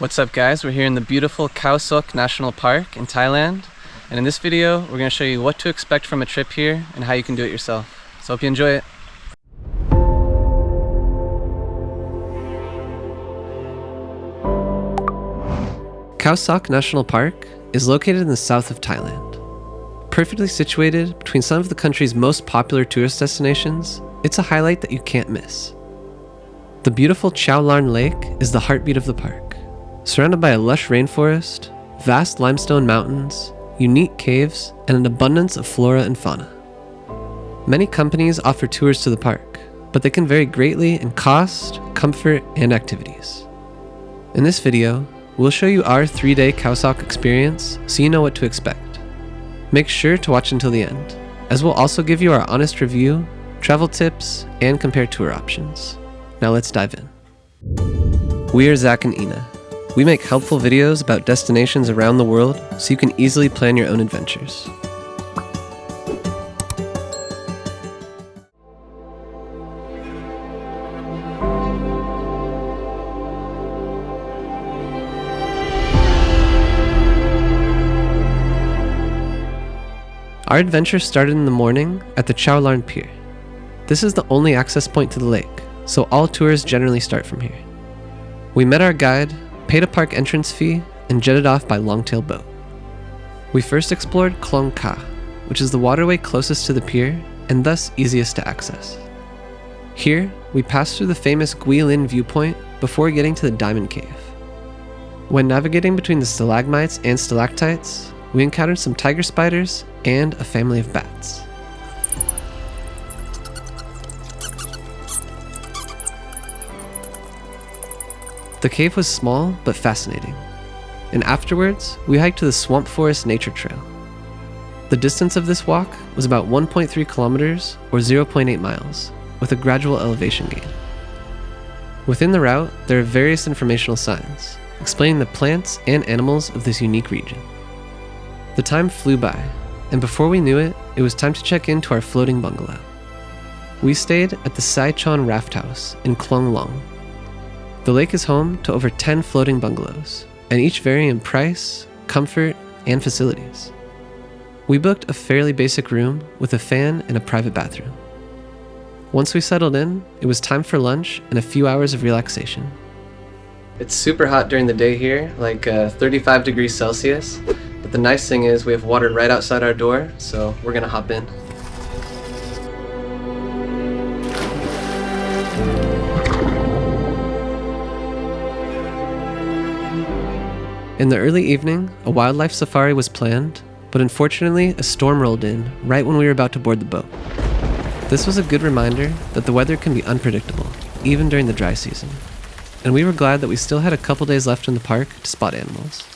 What's up guys, we're here in the beautiful Khao Sok National Park in Thailand and in this video we're going to show you what to expect from a trip here and how you can do it yourself. So hope you enjoy it. Khao Sok National Park is located in the south of Thailand. Perfectly situated between some of the country's most popular tourist destinations, it's a highlight that you can't miss. The beautiful Chao Larn Lake is the heartbeat of the park. Surrounded by a lush rainforest, vast limestone mountains, unique caves, and an abundance of flora and fauna. Many companies offer tours to the park, but they can vary greatly in cost, comfort, and activities. In this video, we'll show you our three-day Khao Sok experience so you know what to expect. Make sure to watch until the end, as we'll also give you our honest review, travel tips, and compare tour options. Now let's dive in. We are Zach and Ina. We make helpful videos about destinations around the world so you can easily plan your own adventures. Our adventure started in the morning at the Chao Larn Pier. This is the only access point to the lake, so all tours generally start from here. We met our guide, paid a park entrance fee, and jetted off by longtail boat. We first explored Klong Ka, which is the waterway closest to the pier and thus easiest to access. Here, we passed through the famous Guilin viewpoint before getting to the Diamond Cave. When navigating between the stalagmites and stalactites, we encountered some tiger spiders and a family of bats. The cave was small but fascinating, and afterwards we hiked to the Swamp Forest Nature Trail. The distance of this walk was about 1.3 kilometers or 0.8 miles, with a gradual elevation gain. Within the route, there are various informational signs explaining the plants and animals of this unique region. The time flew by, and before we knew it, it was time to check into our floating bungalow. We stayed at the Sai Chon Raft House in Klong Long. The lake is home to over 10 floating bungalows, and each vary in price, comfort, and facilities. We booked a fairly basic room with a fan and a private bathroom. Once we settled in, it was time for lunch and a few hours of relaxation. It's super hot during the day here, like uh, 35 degrees Celsius, but the nice thing is we have water right outside our door, so we're gonna hop in. In the early evening, a wildlife safari was planned, but unfortunately, a storm rolled in right when we were about to board the boat. This was a good reminder that the weather can be unpredictable, even during the dry season. And we were glad that we still had a couple days left in the park to spot animals.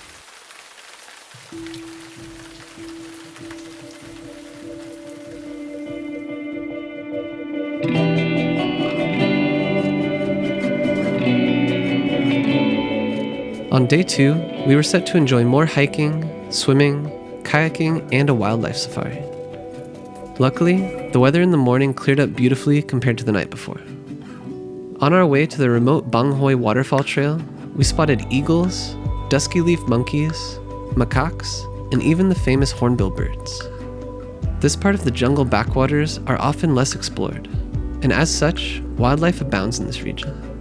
On day two, we were set to enjoy more hiking, swimming, kayaking, and a wildlife safari. Luckily, the weather in the morning cleared up beautifully compared to the night before. On our way to the remote Bang Hoi waterfall trail, we spotted eagles, dusky leaf monkeys, macaques, and even the famous hornbill birds. This part of the jungle backwaters are often less explored, and as such, wildlife abounds in this region.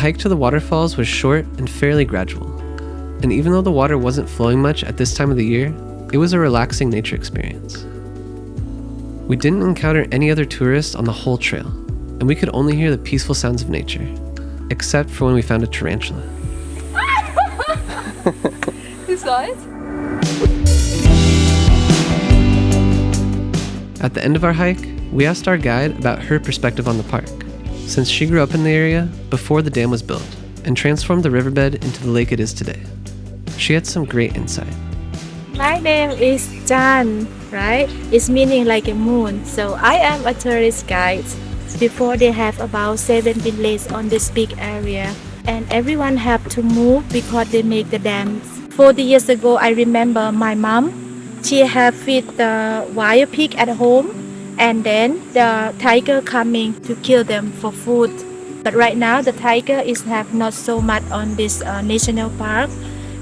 Hike to the waterfalls was short and fairly gradual, and even though the water wasn't flowing much at this time of the year, it was a relaxing nature experience. We didn't encounter any other tourists on the whole trail, and we could only hear the peaceful sounds of nature, except for when we found a tarantula. you saw it? At the end of our hike, we asked our guide about her perspective on the park since she grew up in the area before the dam was built and transformed the riverbed into the lake it is today. She had some great insight. My name is Jan, right? It's meaning like a moon. So I am a tourist guide. Before they have about seven villages on this big area and everyone have to move because they make the dams. 40 years ago, I remember my mom she have feed the wild pig at home and then the tiger coming to kill them for food but right now the tiger is have not so much on this uh, national park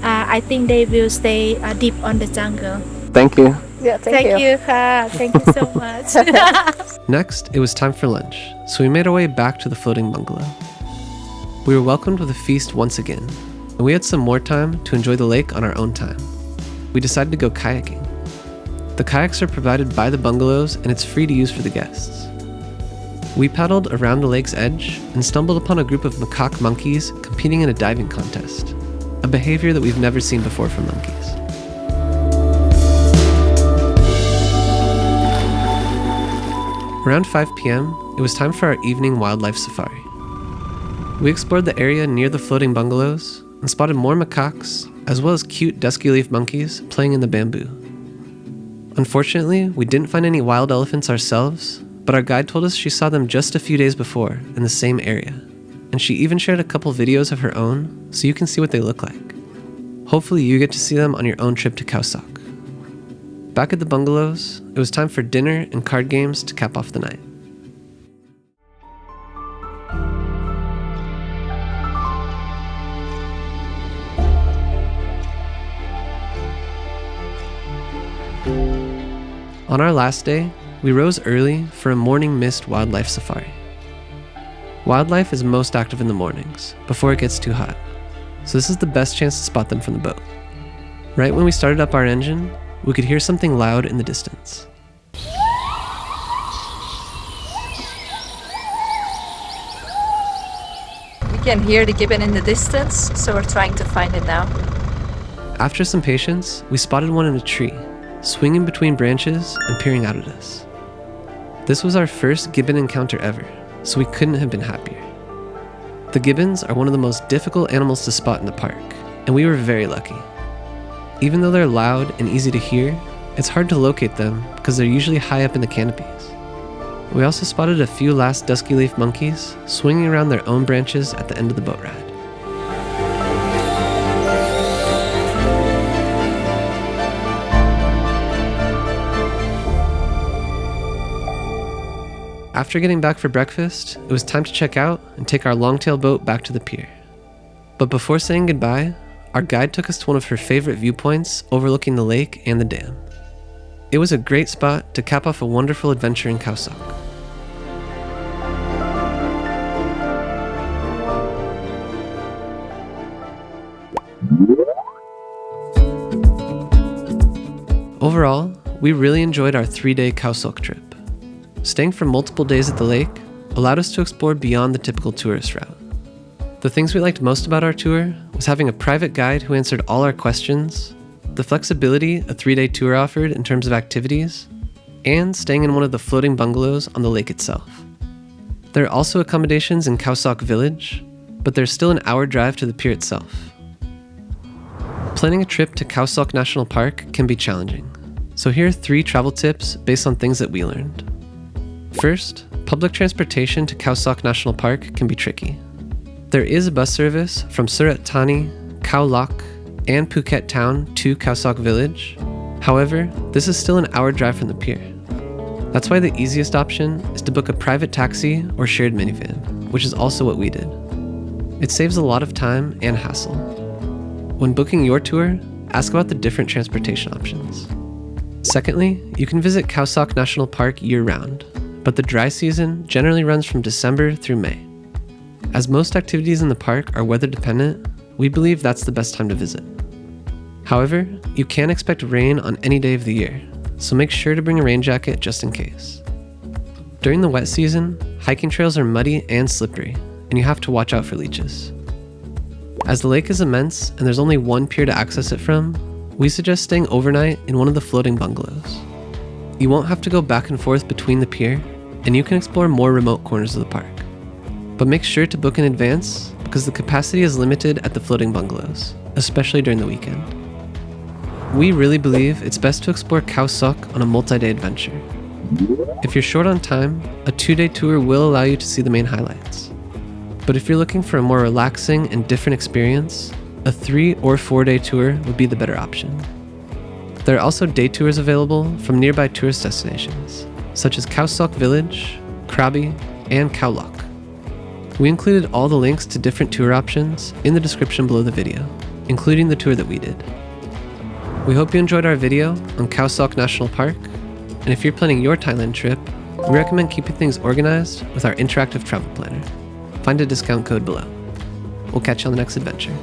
uh, I think they will stay uh, deep on the jungle Thank you. Yeah, thank, thank you. you ค่ะ thank you so much Next, it was time for lunch, so we made our way back to the floating bungalow. We were welcomed with a feast once again, and we had some more time to enjoy the lake on our own time. We decided to go kayaking. The kayaks are provided by the bungalows and it's free to use for the guests. We paddled around the lake's edge and stumbled upon a group of macaque monkeys competing in a diving contest, a behavior that we've never seen before from monkeys. Around 5 p.m., it was time for our evening wildlife safari. We explored the area near the floating bungalows and spotted more macaques, as well as cute dusky leaf monkeys playing in the bamboo. Unfortunately, we didn't find any wild elephants ourselves, but our guide told us she saw them just a few days before in the same area, and she even shared a couple videos of her own so you can see what they look like. Hopefully, you get to see them on your own trip to Khao Sok. Back at the bungalows, it was time for dinner and card games to cap off the night. On our last day, we rose early for a morning mist wildlife safari. Wildlife is most active in the mornings, before it gets too hot, so this is the best chance to spot them from the boat. Right when we started up our engine, we could hear something loud in the distance. We can hear the gibbon in the distance, so we're trying to find it now. After some patience, we spotted one in a tree, swinging between branches and peering out at us. This was our first gibbon encounter ever, so we couldn't have been happier. The gibbons are one of the most difficult animals to spot in the park, and we were very lucky. Even though they're loud and easy to hear, it's hard to locate them because they're usually high up in the canopies. We also spotted a few last dusky leaf monkeys swinging around their own branches at the end of the boat ride. After getting back for breakfast, it was time to check out and take our longtail boat back to the pier. But before saying goodbye, our guide took us to one of her favorite viewpoints overlooking the lake and the dam. It was a great spot to cap off a wonderful adventure in Sok. Overall, we really enjoyed our three day Khao trip. Staying for multiple days at the lake allowed us to explore beyond the typical tourist route. The things we liked most about our tour was having a private guide who answered all our questions, the flexibility a three day tour offered in terms of activities, and staying in one of the floating bungalows on the lake itself. There are also accommodations in Khao Sok village, but there's still an hour drive to the pier itself. Planning a trip to Khao Sok National Park can be challenging, so here are three travel tips based on things that we learned. First, public transportation to Khao National Park can be tricky. There is a bus service from Surat Thani, Khao Lak, and Phuket Town to Khao Village. However, this is still an hour drive from the pier. That's why the easiest option is to book a private taxi or shared minivan, which is also what we did. It saves a lot of time and hassle. When booking your tour, ask about the different transportation options. Secondly, you can visit Khao National Park year round, but the dry season generally runs from December through May. As most activities in the park are weather dependent, we believe that's the best time to visit. However, you can expect rain on any day of the year, so make sure to bring a rain jacket just in case. During the wet season, hiking trails are muddy and slippery, and you have to watch out for leeches. As the lake is immense and there's only one pier to access it from, we suggest staying overnight in one of the floating bungalows. You won't have to go back and forth between the pier, and you can explore more remote corners of the park. But make sure to book in advance because the capacity is limited at the floating bungalows, especially during the weekend. We really believe it's best to explore Khao Sok on a multi-day adventure. If you're short on time, a two-day tour will allow you to see the main highlights. But if you're looking for a more relaxing and different experience, a three or four day tour would be the better option. There are also day tours available from nearby tourist destinations, such as Khao Sok Village, Krabi, and Khao Lak. We included all the links to different tour options in the description below the video, including the tour that we did. We hope you enjoyed our video on Khao Sok National Park, and if you're planning your Thailand trip, we recommend keeping things organized with our interactive travel planner. Find a discount code below. We'll catch you on the next adventure.